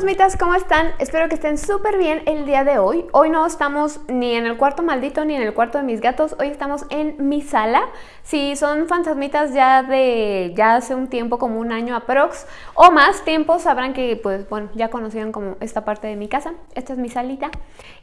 fantasmitas, ¿cómo están? Espero que estén súper bien el día de hoy. Hoy no estamos ni en el cuarto maldito ni en el cuarto de mis gatos, hoy estamos en mi sala. Si son fantasmitas ya de ya hace un tiempo, como un año aprox o más tiempo, sabrán que pues bueno, ya conocían como esta parte de mi casa. Esta es mi salita.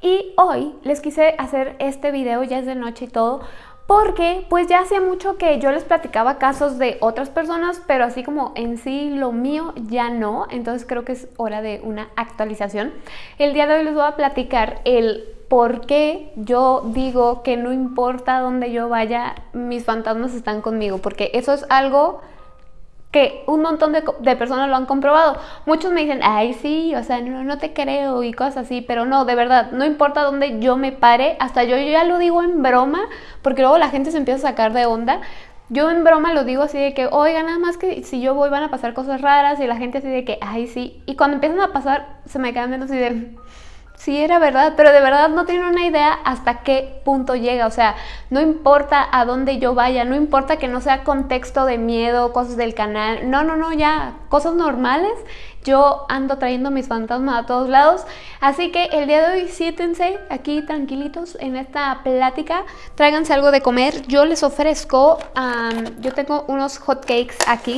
Y hoy les quise hacer este video, ya es de noche y todo, porque pues ya hacía mucho que yo les platicaba casos de otras personas, pero así como en sí lo mío ya no, entonces creo que es hora de una actualización. El día de hoy les voy a platicar el por qué yo digo que no importa dónde yo vaya, mis fantasmas están conmigo, porque eso es algo que un montón de, personas lo han comprobado. Muchos me dicen, ay, sí, o sea, no, no te creo y cosas así, pero no, de verdad, no importa dónde yo me pare, hasta yo, yo ya lo digo en broma, porque luego la gente se empieza a sacar de onda. Yo en broma lo digo así de que, oiga, nada más que si yo voy van a pasar cosas raras y la gente así de que, ay, sí. Y cuando empiezan a pasar, se me quedan viendo así de, sí era verdad, pero de verdad no tienen una idea hasta qué punto llega. O sea, no importa a dónde yo vaya, no importa que no sea contexto de miedo, cosas del canal. No, no, no, ya, cosas normales. Yo ando trayendo mis fantasmas a todos lados. Así que el día de hoy siéntense aquí tranquilitos en esta plática. Tráiganse algo de comer. Yo les ofrezco, yo tengo unos hot cakes aquí.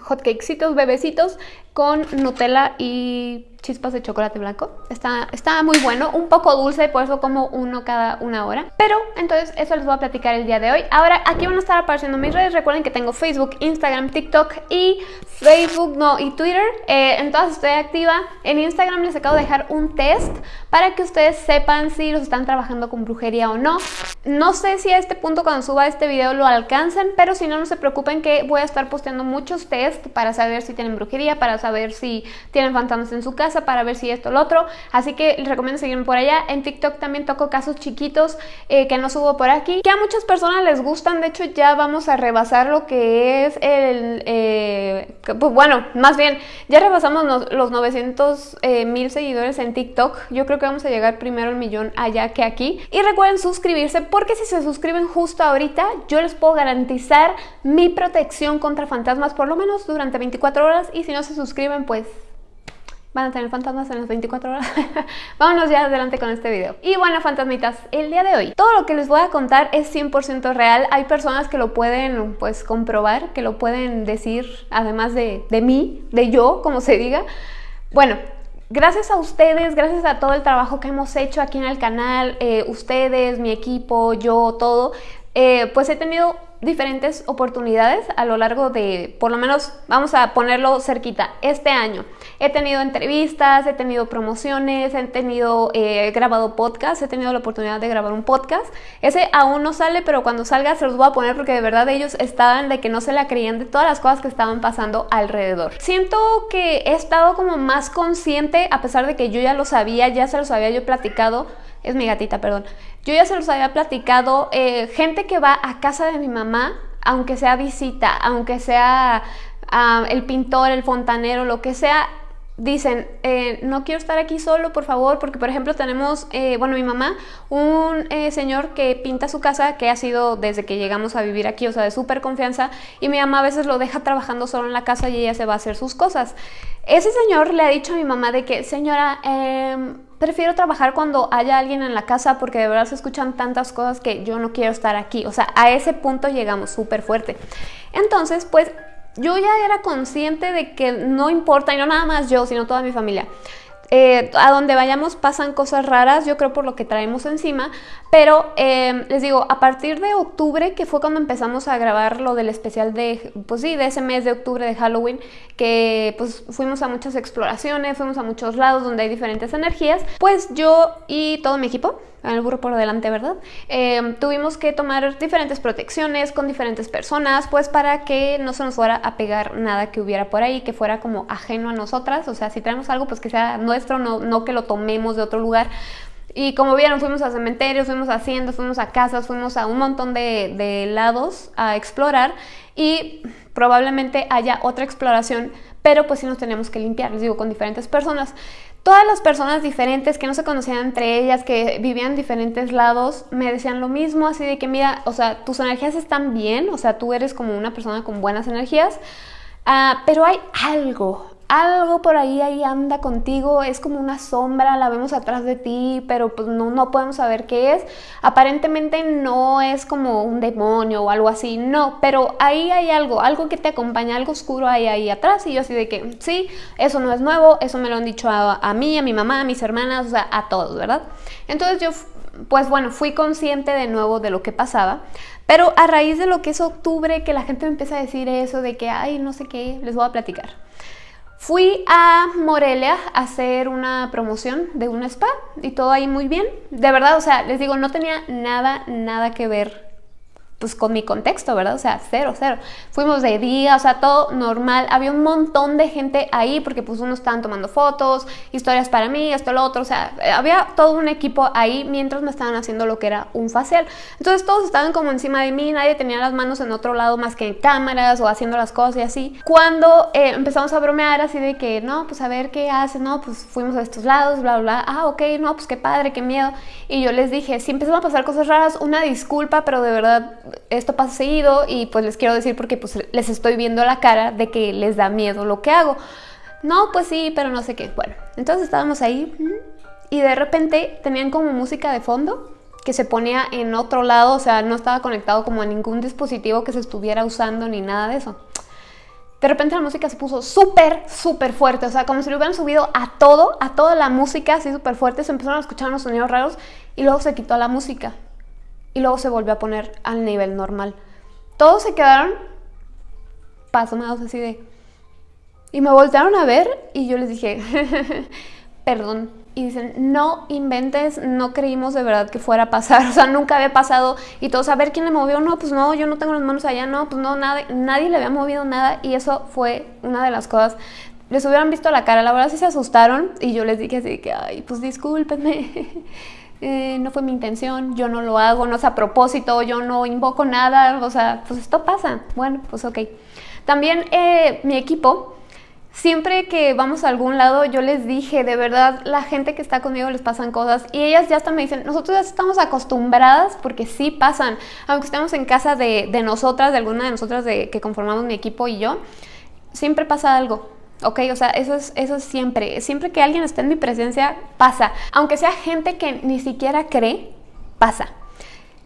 Hot cakesitos, bebecitos con Nutella y chispas de chocolate blanco. Está, está muy bueno, un poco dulce, por eso como uno cada una hora. Pero entonces eso les voy a platicar el día de hoy. Ahora aquí van a estar apareciendo mis redes. Recuerden que tengo Facebook, Instagram, TikTok y Facebook, no, y Twitter. Eh, en todas estoy activa. En Instagram les acabo de dejar un test para que ustedes sepan si los están trabajando con brujería o no. No sé si a este punto cuando suba este video lo alcancen, pero si no, no se preocupen que voy a estar posteando muchos test para saber si tienen brujería, para saber si tienen fantasmas en su casa para ver si esto o lo otro. Así que les recomiendo seguirme por allá. En TikTok también toco casos chiquitos eh, que no subo por aquí, que a muchas personas les gustan. De hecho, ya vamos a rebasar lo que es el... Eh, pues, bueno, más bien, ya rebasamos los 900 eh, mil seguidores en TikTok. Yo creo que vamos a llegar primero al millón allá que aquí. Y recuerden suscribirse porque si se suscriben justo ahorita, yo les puedo garantizar mi protección contra fantasmas por lo menos durante 24 horas. Y si no se suscriben, pues van a tener fantasmas en las 24 horas. Vámonos ya adelante con este video. Y bueno, fantasmitas, el día de hoy, todo lo que les voy a contar es 100% real. Hay personas que lo pueden, pues, comprobar, que lo pueden decir, además de, de mí, de yo, como se diga. Bueno, Gracias a ustedes, gracias a todo el trabajo que hemos hecho aquí en el canal, eh, ustedes, mi equipo, yo, todo, eh, pues he tenido diferentes oportunidades a lo largo de, por lo menos vamos a ponerlo cerquita, este año. He tenido entrevistas, he tenido promociones, he tenido eh, grabado podcast, he tenido la oportunidad de grabar un podcast. Ese aún no sale, pero cuando salga se los voy a poner porque de verdad ellos estaban de que no se la creían de todas las cosas que estaban pasando alrededor. Siento que he estado como más consciente, a pesar de que yo ya lo sabía, ya se los había yo platicado, es mi gatita, perdón. Yo ya se los había platicado, eh, gente que va a casa de mi mamá, aunque sea visita, aunque sea ah, el pintor, el fontanero, lo que sea, dicen, eh, no quiero estar aquí solo, por favor, porque por ejemplo tenemos, eh, bueno, mi mamá, un señor que pinta su casa, que ha sido desde que llegamos a vivir aquí, o sea, de súper confianza, y mi mamá a veces lo deja trabajando solo en la casa y ella se va a hacer sus cosas. Ese señor le ha dicho a mi mamá de que, señora, em, prefiero trabajar cuando haya alguien en la casa porque de verdad se escuchan tantas cosas que yo no quiero estar aquí. O sea, a ese punto llegamos súper fuerte. Entonces, pues yo ya era consciente de que no importa, y no nada más yo, sino toda mi familia. Eh, a donde vayamos pasan cosas raras, yo creo por lo que traemos encima, pero eh, les digo, a partir de octubre, que fue cuando empezamos a grabar lo del especial de, pues sí, de ese mes de octubre de Halloween, que pues fuimos a muchas exploraciones, fuimos a muchos lados donde hay diferentes energías, pues yo y todo mi equipo, el burro por delante, ¿verdad? Em, tuvimos que tomar diferentes protecciones con diferentes personas, pues para que no se nos fuera a pegar nada que hubiera por ahí, que fuera como ajeno a nosotras, o sea, si traemos algo, pues que sea nuestro, no, no que lo tomemos de otro lugar. Y como vieron, fuimos a cementerios, fuimos a haciendas, fuimos a casas, fuimos a un montón de, de lados a explorar y probablemente haya otra exploración, pero pues sí nos tenemos que limpiar, les digo, con diferentes personas. Todas las personas diferentes que no se conocían entre ellas, que vivían en diferentes lados, me decían lo mismo, así de que mira, o sea, tus energías están bien, o sea, tú eres como una persona con buenas energías, ah, pero hay algo, algo por ahí, ahí anda contigo, es como una sombra, la vemos atrás de ti, pero pues no, no podemos saber qué es. Aparentemente no es como un demonio o algo así, no, pero ahí hay algo, algo que te acompaña, algo oscuro ahí, ahí atrás. Y yo así de que, sí, eso no es nuevo, eso me lo han dicho a, a mí, a mi mamá, a mis hermanas, o sea, a todos, ¿verdad? Entonces yo, pues bueno, fui consciente de nuevo de lo que pasaba. Pero a raíz de lo que es octubre, que la gente me empieza a decir eso de que, ay, no sé qué, les voy a platicar. Fui a Morelia a hacer una promoción de un spa y todo ahí muy bien. De verdad, o sea, les digo, no tenía nada, nada que ver pues con mi contexto, ¿verdad? O sea, cero, cero. Fuimos de día, o sea, todo normal. Había un montón de gente ahí porque pues unos estaban tomando fotos, historias para mí, esto, lo otro. O sea, había todo un equipo ahí mientras me estaban haciendo lo que era un facial. Entonces todos estaban como encima de mí, nadie tenía las manos en otro lado más que en cámaras o haciendo las cosas y así. Cuando eh, empezamos a bromear así de que, no, pues a ver qué hace, no, pues fuimos a estos lados, bla, bla. Ah, ok, no, pues qué padre, qué miedo. Y yo les dije, si empezaron a pasar cosas raras, una disculpa, pero de verdad esto pasa seguido y pues les quiero decir porque pues les estoy viendo la cara de que les da miedo lo que hago. No, pues sí, pero no sé qué. Bueno, entonces estábamos ahí y de repente tenían como música de fondo que se ponía en otro lado, o sea, no estaba conectado como a ningún dispositivo que se estuviera usando ni nada de eso. De repente la música se puso súper, súper fuerte, o sea, como si lo hubieran subido a todo, a toda la música así súper fuerte, se empezaron a escuchar unos sonidos raros y luego se quitó la música y luego se volvió a poner al nivel normal. Todos se quedaron pasmados así de... Y me voltearon a ver y yo les dije, perdón. Y dicen, no inventes, no creímos de verdad que fuera a pasar. O sea, nunca había pasado. Y todos, a ver quién le movió. No, pues no, yo no tengo las manos allá. No, pues no, nada, nadie le había movido nada. Y eso fue una de las cosas. Les hubieran visto la cara, la verdad sí se asustaron. Y yo les dije así que, ay, pues discúlpenme. Eh, no fue mi intención, yo no lo hago, no es a propósito, yo no invoco nada, o sea, pues esto pasa. Bueno, pues ok. También eh, mi equipo, siempre que vamos a algún lado, yo les dije, de verdad, la gente que está conmigo les pasan cosas y ellas ya hasta me dicen, nosotros ya estamos acostumbradas porque sí pasan, aunque estemos en casa de, de nosotras, de alguna de nosotras de, que conformamos mi equipo y yo, siempre pasa algo. ¿Ok? O sea, eso es, eso es siempre. Siempre que alguien está en mi presencia, pasa. Aunque sea gente que ni siquiera cree, pasa.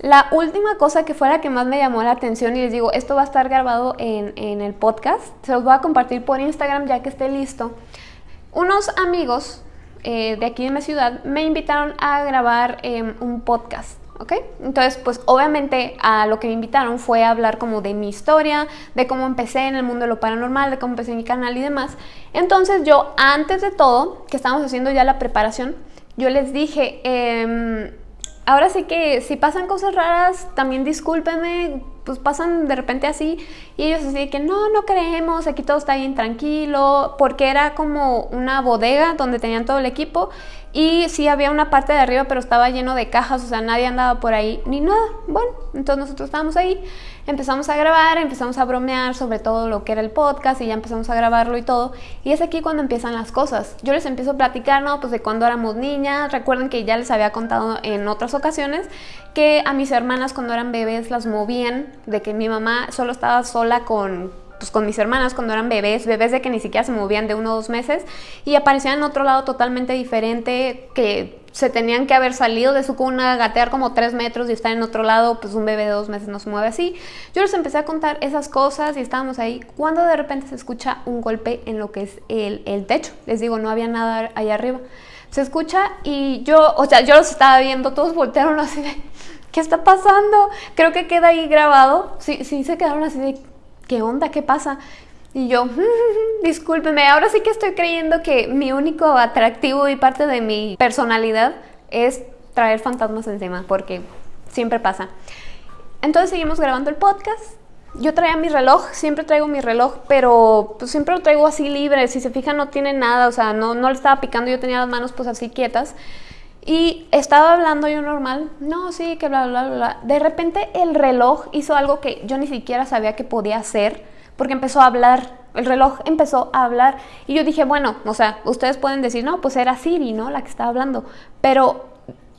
La última cosa que fue la que más me llamó la atención, y les digo, esto va a estar grabado en, el podcast, se los voy a compartir por Instagram ya que esté listo. Unos amigos eh, de aquí de mi ciudad me invitaron a grabar em, un podcast. ¿Ok? Entonces, pues obviamente a lo que me invitaron fue a hablar como de mi historia, de cómo empecé en el mundo de lo paranormal, de cómo empecé mi canal y demás. Entonces yo, antes de todo, que estábamos haciendo ya la preparación, yo les dije, em, ahora sí que si pasan cosas raras, también discúlpenme, pues pasan de repente así y ellos así que no, no creemos, aquí todo está bien tranquilo, porque era como una bodega donde tenían todo el equipo y sí había una parte de arriba, pero estaba lleno de cajas, o sea, nadie andaba por ahí ni nada. Bueno, entonces nosotros estábamos ahí, empezamos a grabar, empezamos a bromear sobre todo lo que era el podcast y ya empezamos a grabarlo y todo. Y es aquí cuando empiezan las cosas. Yo les empiezo a platicar, ¿no? Pues de cuando éramos niñas. Recuerden que ya les había contado en otras ocasiones que a mis hermanas cuando eran bebés las movían, de que mi mamá solo estaba sola con pues, con mis hermanas cuando eran bebés, bebés de que ni siquiera se movían de uno o dos meses y aparecían en otro lado totalmente diferente que se tenían que haber salido de su cuna, gatear como tres metros y estar en otro lado, pues un bebé de dos meses no se mueve así. Yo les empecé a contar esas cosas y estábamos ahí cuando de repente se escucha un golpe en lo que es el, el techo. Les digo, no había nada ahí arriba. Se escucha y yo, o sea, yo los estaba viendo, todos voltearon así de, ¿qué está pasando? Creo que queda ahí grabado. Sí, sí se quedaron así de, ¿qué onda? ¿Qué pasa? Y yo, discúlpeme, ahora sí que estoy creyendo que mi único atractivo y parte de mi personalidad es traer fantasmas encima, porque siempre pasa. Entonces seguimos grabando el podcast. Yo traía mi reloj, siempre traigo mi reloj, pero pues, siempre lo traigo así libre. Si se fijan, no tiene nada, o sea, no, no le estaba picando, yo tenía las manos pues así quietas. Y estaba hablando yo normal, no, sí, que bla, bla, bla. De repente el reloj hizo algo que yo ni siquiera sabía que podía hacer, porque empezó a hablar, el reloj empezó a hablar. Y yo dije, bueno, o sea, ustedes pueden decir, no, pues era Siri, ¿no? La que estaba hablando. Pero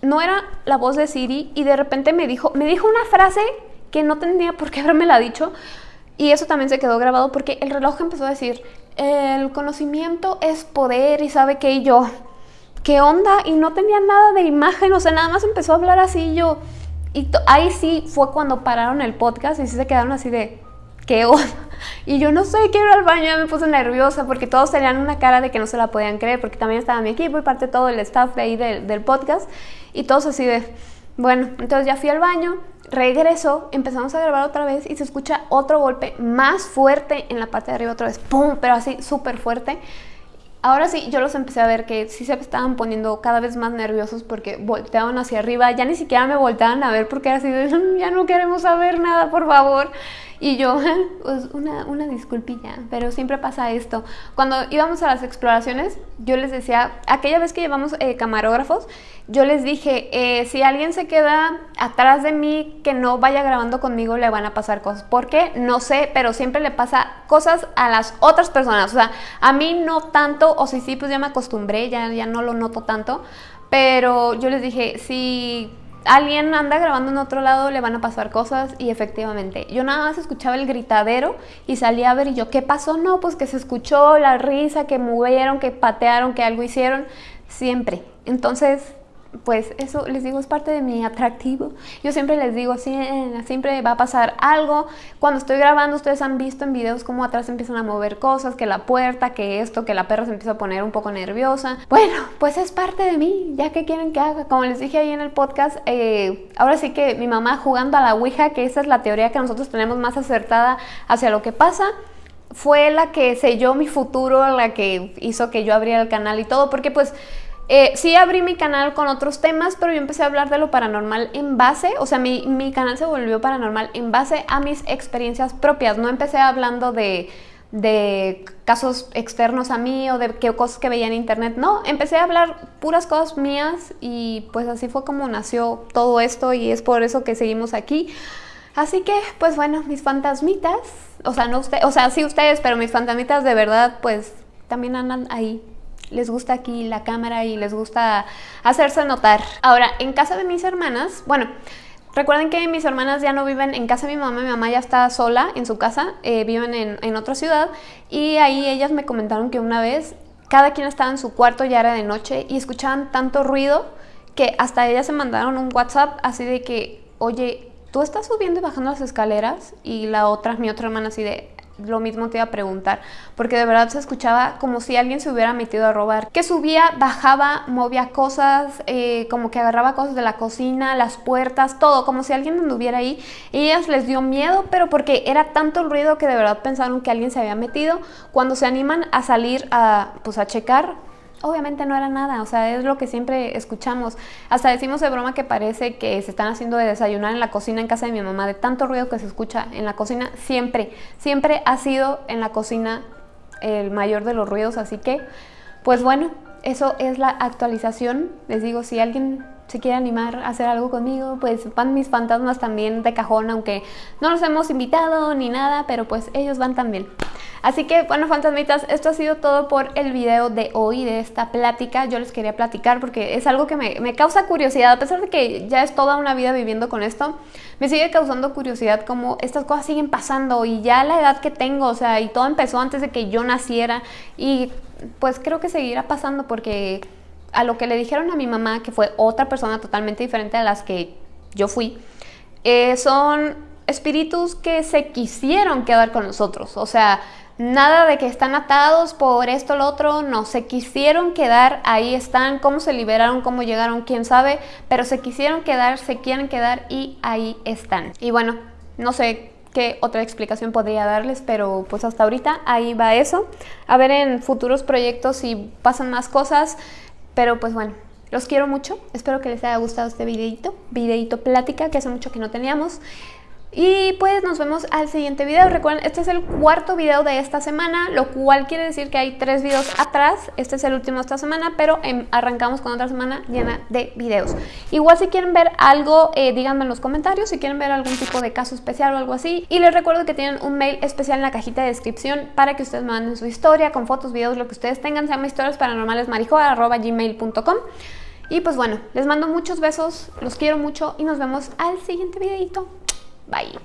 no era la voz de Siri y de repente me dijo, me dijo una frase que no tendría por qué haberme la dicho. Y eso también se quedó grabado porque el reloj empezó a decir, el conocimiento es poder y sabe que yo, ¿qué onda? Y no tenía nada de imagen, o sea, nada más empezó a hablar así yo, y ahí sí fue cuando pararon el podcast y sí se quedaron así de, ¿qué onda? Y yo no sé, quiero ir al baño, ya me puse nerviosa porque todos tenían una cara de que no se la podían creer, porque también estaba mi equipo y parte todo el staff de ahí del, del podcast, y todos así de, bueno, entonces ya fui al baño, regreso, empezamos a grabar otra vez y se escucha otro golpe más fuerte en la parte de arriba otra vez, ¡pum! Pero así súper fuerte. Ahora sí, yo los empecé a ver que sí se estaban poniendo cada vez más nerviosos porque volteaban hacia arriba, ya ni siquiera me volteaban a ver porque era así de, ya no queremos saber nada, por favor. Y yo, pues una, una disculpilla, pero siempre pasa esto. Cuando íbamos a las exploraciones, yo les decía, aquella vez que llevamos eh, camarógrafos, yo les dije, eh, si alguien se queda atrás de mí que no vaya grabando conmigo, le van a pasar cosas. ¿Por qué? No sé, pero siempre le pasa cosas a las otras personas. O sea, a mí no tanto, o si sí, pues ya me acostumbré, ya, ya no lo noto tanto. Pero yo les dije, si alguien anda grabando en otro lado, le van a pasar cosas y efectivamente, yo nada más escuchaba el gritadero y salía a ver y yo, ¿qué pasó? No, pues que se escuchó la risa, que movieron, que patearon, que algo hicieron, siempre. Entonces, pues eso les digo es parte de mi atractivo. Yo siempre les digo, siempre va a pasar algo. Cuando estoy grabando, ustedes han visto en videos cómo atrás empiezan a mover cosas, que la puerta, que esto, que la perra se empieza a poner un poco nerviosa. Bueno, pues es parte de mí, ya que quieren que haga. Como les dije ahí en el podcast, eh, ahora sí que mi mamá jugando a la Ouija, que esa es la teoría que nosotros tenemos más acertada hacia lo que pasa fue la que selló mi futuro, la que hizo que yo abriera el canal y todo, porque pues eh, sí abrí mi canal con otros temas, pero yo empecé a hablar de lo paranormal en base, o sea, mi, mi canal se volvió paranormal en base a mis experiencias propias. No empecé hablando de, de casos externos a mí o de qué cosas que veía en internet. No, empecé a hablar puras cosas mías y pues así fue como nació todo esto y es por eso que seguimos aquí. Así que, pues bueno, mis fantasmitas, o sea, no o sea, sí ustedes, pero mis fantasmitas de verdad, pues también andan ahí les gusta aquí la cámara y les gusta hacerse notar. Ahora, en casa de mis hermanas, bueno, Recuerden que mis hermanas ya no viven en casa de mi mamá, mi mamá ya está sola en su casa, eh, viven en, en, otra ciudad y ahí ellas me comentaron que una vez cada quien estaba en su cuarto, ya era de noche y escuchaban tanto ruido que hasta ellas se mandaron un WhatsApp así de que, oye, tú estás subiendo y bajando las escaleras y la otra, mi otra hermana así de, lo mismo te iba a preguntar, porque de verdad se escuchaba como si alguien se hubiera metido a robar, que subía, bajaba, movía cosas, eh, como que agarraba cosas de la cocina, las puertas, todo, como si alguien anduviera ahí. Y ellas les dio miedo, pero porque era tanto el ruido que de verdad pensaron que alguien se había metido. Cuando se animan a salir a, pues, a checar, obviamente no era nada, o sea, es lo que siempre escuchamos. Hasta decimos de broma que parece que se están haciendo de desayunar en la cocina en casa de mi mamá, de tanto ruido que se escucha en la cocina, siempre, siempre ha sido en la cocina el mayor de los ruidos, así que, pues bueno, eso es la actualización. Les digo, si alguien se quiere animar a hacer algo conmigo, pues van mis fantasmas también de cajón, aunque no los hemos invitado ni nada, pero pues ellos van también. Así que, bueno, fantasmitas, esto ha sido todo por el video de hoy, de esta plática. Yo les quería platicar porque es algo que me, me causa curiosidad, a pesar de que ya es toda una vida viviendo con esto, me sigue causando curiosidad como estas cosas siguen pasando y ya la edad que tengo, o sea, y todo empezó antes de que yo naciera y pues creo que seguirá pasando porque a lo que le dijeron a mi mamá, que fue otra persona totalmente diferente a las que yo fui, eh, son espíritus que se quisieron quedar con nosotros. O sea, nada de que están atados por esto lo otro, no, se quisieron quedar, ahí están, cómo se liberaron, cómo llegaron, quién sabe, pero se quisieron quedar, se quieren quedar y ahí están. Y bueno, no sé qué otra explicación podría darles, pero pues hasta ahorita ahí va eso. A ver en futuros proyectos si pasan más cosas, pero pues bueno, los quiero mucho. Espero que les haya gustado este videito, videito plática que hace mucho que no teníamos. Y pues nos vemos al siguiente video. Recuerden, este es el cuarto video de esta semana, lo cual quiere decir que hay tres videos atrás. Este es el último de esta semana, pero em, arrancamos con otra semana llena de videos. Igual si quieren ver algo, eh, díganme en los comentarios si quieren ver algún tipo de caso especial o algo así. Y les recuerdo que tienen un mail especial en la cajita de descripción para que ustedes manden su historia con fotos, videos, lo que ustedes tengan. Se llama historias paranormales gmail.com y pues bueno, les mando muchos besos, los quiero mucho y nos vemos al siguiente videito. Bye.